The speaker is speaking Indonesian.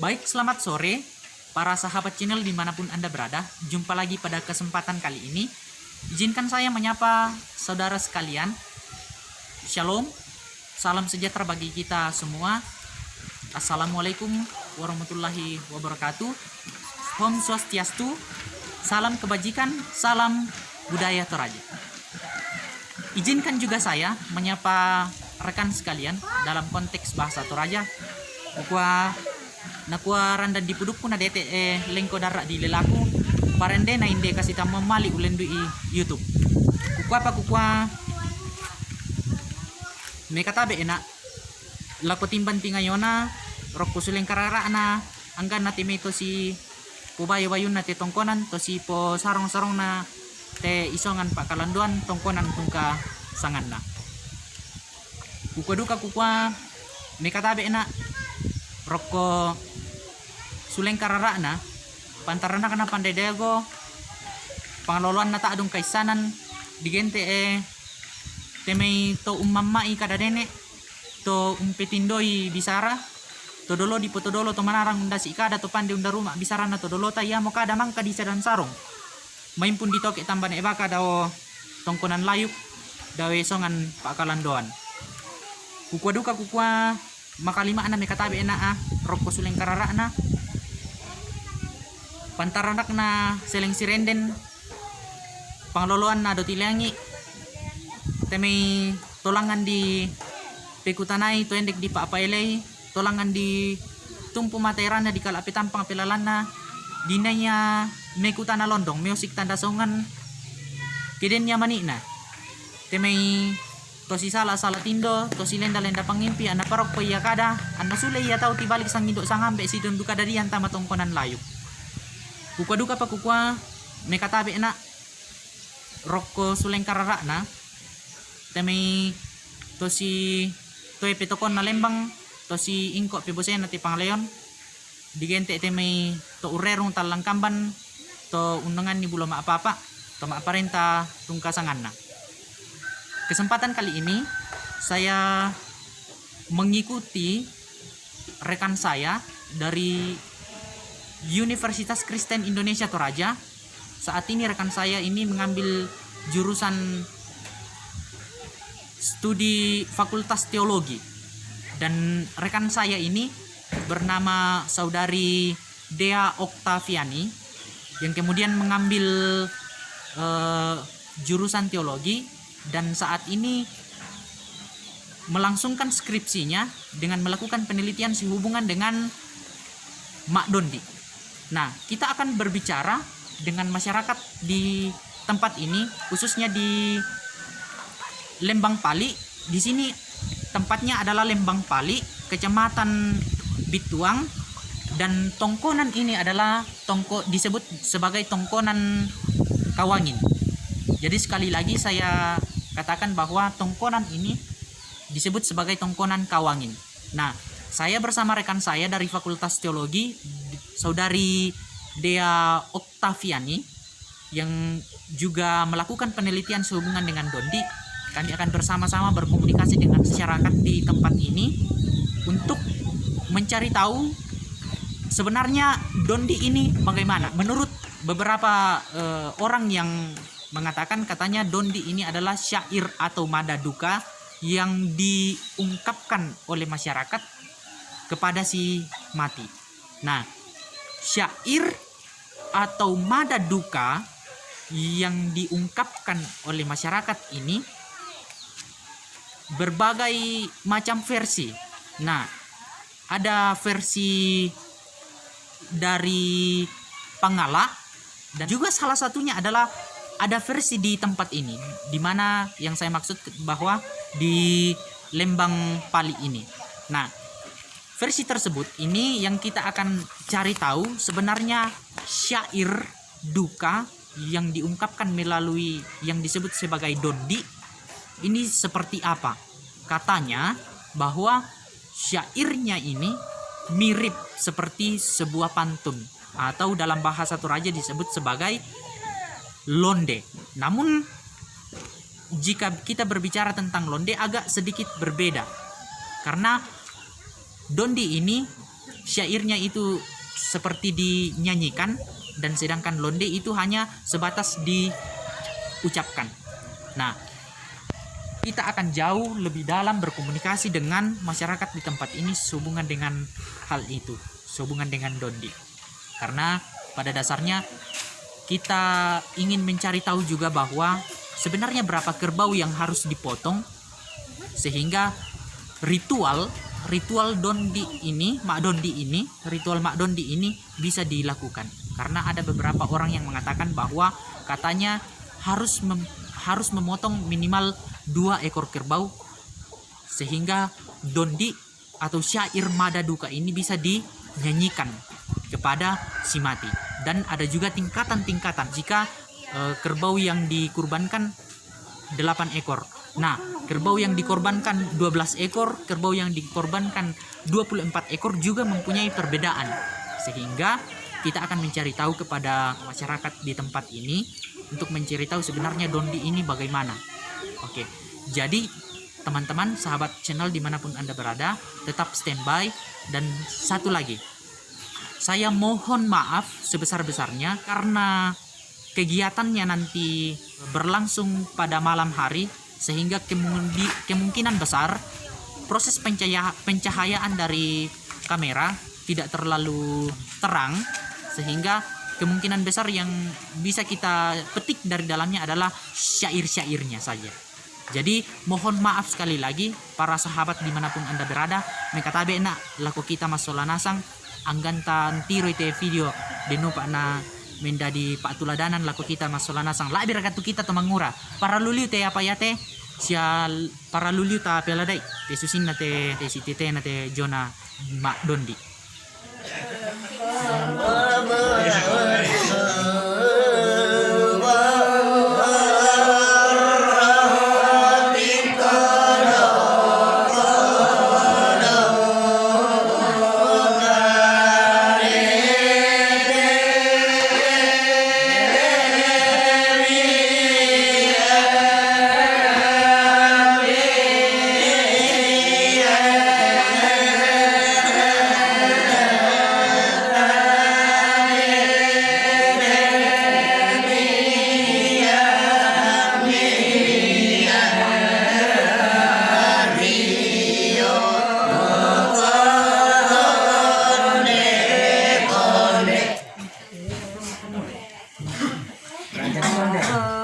Baik, selamat sore para sahabat channel di mana pun Anda berada. Jumpa lagi pada kesempatan kali ini. Izinkan saya menyapa saudara sekalian. Shalom, salam sejahtera bagi kita semua. Assalamualaikum warahmatullahi wabarakatuh. Om Swastiastu, salam kebajikan, salam budaya Toraja. Izinkan juga saya menyapa rekan sekalian dalam konteks bahasa Toraja. Kukua nakua randa di puduk na dete eh lengko darak di lelaku. Parende na inde kasih tamu mali ulendu i YouTube. Kukua apa kukua? Me katabe enak. Lako timban tingayona rokku suleng karara na anggan na timito si kubayo wayun na te tongkonan to si po sarong-sarong na te isongan pak kalanduan tongkonan tungka sangan na. Kukua duka kukua me katabe enak. Rokko suleng karara na pantarana kana pandai dago pangaloloan na ta adong kaisanan digente eh temei to ummamai kada dene to umpetindoi bisara to dolo di potodolo to manarang unda si kada to pande unda rumah bisara na to dolo ta ya mo kada mangka di sedan sarong main pun ditoke tamban e baka daw tongkonan layuk dawe songan pakalandoan kukwa duka kukwa makalima na may katabi na ah rokko suleng karara na pantaranak na seleng sirenden pangloloan na do tilangi temay tolangan di pekutanay to endek di paapailay tolangan di tumpu materan na di kalapitan pang pilalan na dinaya mekuta na londong music tanda songan kiden niya mani na temay to si sala sala tindo to si lenda lenda pangimpi ana parok po iya kada ana sule iya tau tibalik sang indo sang ambe si dundu kada diyan tama tongkonan layu kukwa duka pa kukwa mekatabi na rokko suleng karara na. Temay to si to petokon na lembang to si ingko pibosen na ti pangleon digente temay to urerong talang kamban to undangan ni bulo maapapa to maaparenta tungkasangan na. Kesempatan kali ini saya mengikuti rekan saya dari Universitas Kristen Indonesia Toraja saat ini rekan saya ini mengambil jurusan studi Fakultas Teologi dan rekan saya ini bernama saudari Dea Oktaviani yang kemudian mengambil eh, jurusan teologi dan saat ini melangsungkan skripsinya dengan melakukan penelitian sehubungan dengan Mak Dondi. Nah, kita akan berbicara dengan masyarakat di tempat ini, khususnya di Lembang Pali. Di sini tempatnya adalah Lembang Pali, Kecamatan Bituang, dan tongkonan ini adalah tongko disebut sebagai tongkonan Kawangin. Jadi sekali lagi saya katakan bahwa tongkonan ini disebut sebagai tongkonan Kawangin. Nah, saya bersama rekan saya dari Fakultas Teologi, Saudari Dea Oktaviani yang juga melakukan penelitian sehubungan dengan Dondi. Kami akan bersama-sama berkomunikasi dengan masyarakat di tempat ini untuk mencari tahu sebenarnya Dondi ini bagaimana. Menurut beberapa uh, orang yang mengatakan katanya Dondi ini adalah syair atau mada duka yang diungkapkan oleh masyarakat kepada si mati. Nah, syair atau mada duka yang diungkapkan oleh masyarakat ini berbagai macam versi. Nah, ada versi dari Pangala dan juga salah satunya adalah ada versi di tempat ini di mana yang saya maksud bahwa di Lembang Pali ini. Nah, versi tersebut ini yang kita akan cari tahu sebenarnya syair duka yang diungkapkan melalui yang disebut sebagai dondi ini seperti apa? Katanya bahwa syairnya ini mirip seperti sebuah pantun atau dalam bahasa Toraja disebut sebagai londe. Namun jika kita berbicara tentang londe agak sedikit berbeda. Karena dondi ini syairnya itu seperti dinyanyikan dan sedangkan londe itu hanya sebatas diucapkan. Nah, kita akan jauh lebih dalam berkomunikasi dengan masyarakat di tempat ini sehubungan dengan hal itu, sehubungan dengan dondi. Karena pada dasarnya kita ingin mencari tahu juga bahwa sebenarnya berapa kerbau yang harus dipotong sehingga ritual ritual dondi ini, mak dondi ini, ritual mak dondi ini bisa dilakukan. Karena ada beberapa orang yang mengatakan bahwa katanya harus mem, harus memotong minimal dua ekor kerbau sehingga dondi atau syair mada duka ini bisa dinyanyikan kepada si mati dan ada juga tingkatan-tingkatan jika e, kerbau yang dikurbankan 8 ekor nah kerbau yang dikorbankan 12 ekor kerbau yang dikorbankan 24 ekor juga mempunyai perbedaan. Sehingga kita akan mencari tahu kepada masyarakat di tempat ini untuk mencari tahu sebenarnya dondi ini bagaimana. Oke, jadi teman-teman sahabat channel di mana pun anda berada tetap standby. Dan satu lagi saya mohon maaf sebesar-besarnya karena kegiatannya nanti berlangsung pada malam hari sehingga kemungkinan besar proses pencahaya pencahayaan dari kamera tidak terlalu terang sehingga kemungkinan besar yang bisa kita petik dari dalamnya adalah syair-syairnya saja. Jadi mohon maaf sekali lagi para sahabat di mana pun anda berada. Mekatabe nak laku kita masola nasang anggantan tiro ite video denu pak na mendadi pak tuladanan laku kita masola nasang. Lah biar kita to mangura. Para luliu te apa ya te? Sial para luliu ta peladai. Te susin na te te na jona mak dondi. Amen. Uh...